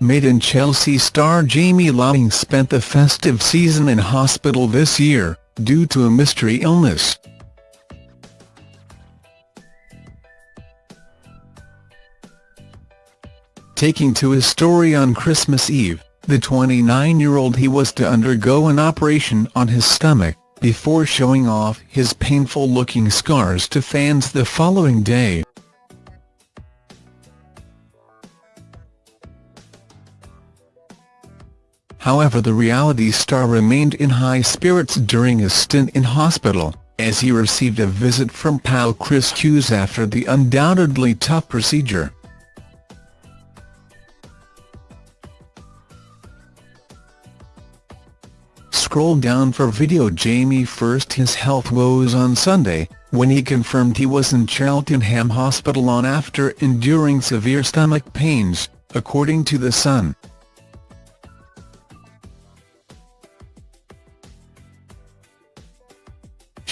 Made in Chelsea star Jamie Laing spent the festive season in hospital this year, due to a mystery illness. Taking to his story on Christmas Eve, the 29-year-old he was to undergo an operation on his stomach, before showing off his painful-looking scars to fans the following day. However the reality star remained in high spirits during his stint in hospital, as he received a visit from pal Chris Hughes after the undoubtedly tough procedure. Scroll down for video Jamie first his health woes on Sunday, when he confirmed he was in Cheltenham Hospital on after enduring severe stomach pains, according to The Sun.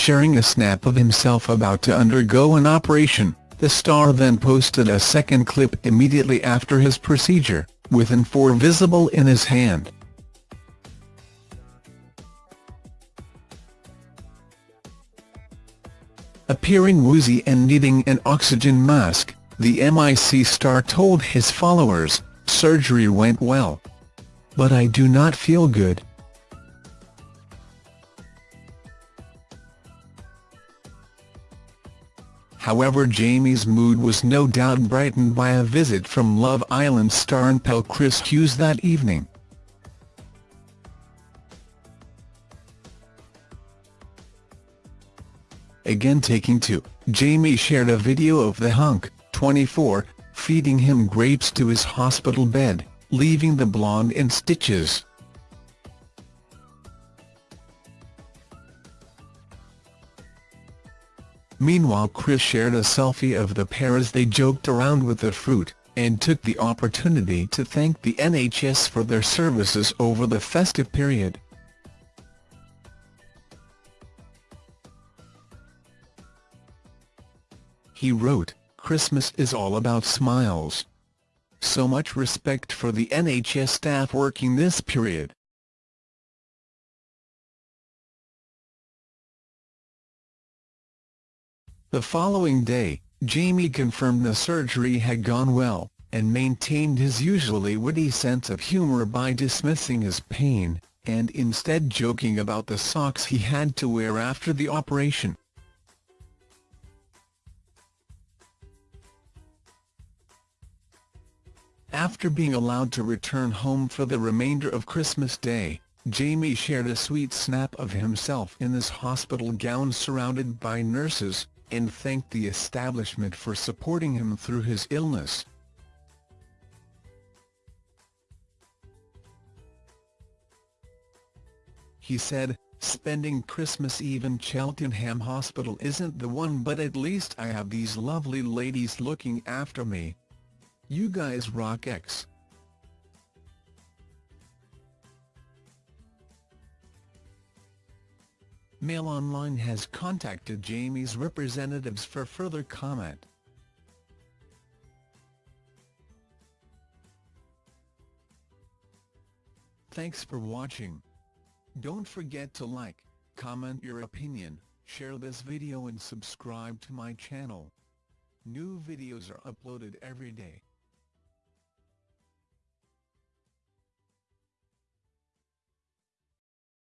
Sharing a snap of himself about to undergo an operation, the star then posted a second clip immediately after his procedure, with an 4 visible in his hand. Appearing woozy and needing an oxygen mask, the MIC star told his followers, surgery went well. But I do not feel good. However Jamie's mood was no doubt brightened by a visit from Love Island star and pal Chris Hughes that evening. Again taking to, Jamie shared a video of the hunk, 24, feeding him grapes to his hospital bed, leaving the blonde in stitches. Meanwhile Chris shared a selfie of the pair as they joked around with the fruit, and took the opportunity to thank the NHS for their services over the festive period. He wrote, Christmas is all about smiles. So much respect for the NHS staff working this period. The following day, Jamie confirmed the surgery had gone well, and maintained his usually witty sense of humour by dismissing his pain, and instead joking about the socks he had to wear after the operation. After being allowed to return home for the remainder of Christmas Day, Jamie shared a sweet snap of himself in his hospital gown surrounded by nurses, and thanked the establishment for supporting him through his illness. He said, spending Christmas Eve in Cheltenham Hospital isn't the one but at least I have these lovely ladies looking after me. You guys rock X. Mail Online has contacted Jamie's representatives for further comment. Thanks for watching. Don't forget to like, comment your opinion, share this video and subscribe to my channel. New videos are uploaded every day.